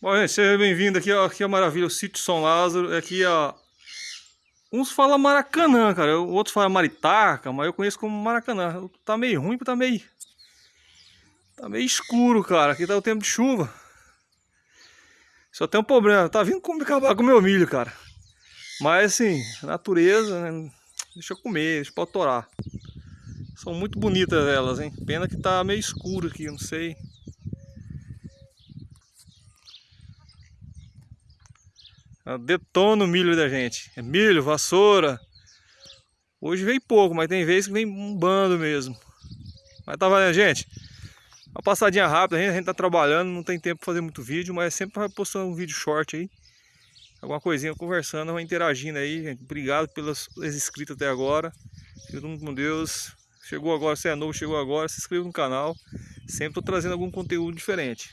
Bom, gente, seja bem-vindo aqui, ó, aqui é a maravilha, o sítio São Lázaro, aqui ó, uns falam Maracanã, cara, outros falam Maritaca, mas eu conheço como Maracanã, tá meio ruim, tá meio, tá meio escuro, cara, aqui tá o tempo de chuva, só tem um problema, tá vindo como acabar com o meu milho, cara, mas assim, natureza, né, deixa eu comer, deixa eu torar, são muito bonitas elas, hein, pena que tá meio escuro aqui, não sei... Detona o milho da gente. É milho, vassoura. Hoje vem pouco, mas tem vezes que vem um bando mesmo. Mas tá valendo, gente. Uma passadinha rápida, a gente, tá trabalhando, não tem tempo pra fazer muito vídeo, mas sempre vai postando um vídeo short aí. Alguma coisinha conversando, interagindo aí, gente. Obrigado pelos inscritos até agora. Fique todo mundo com Deus. Chegou agora, se é novo, chegou agora, se inscreva no canal. Sempre tô trazendo algum conteúdo diferente.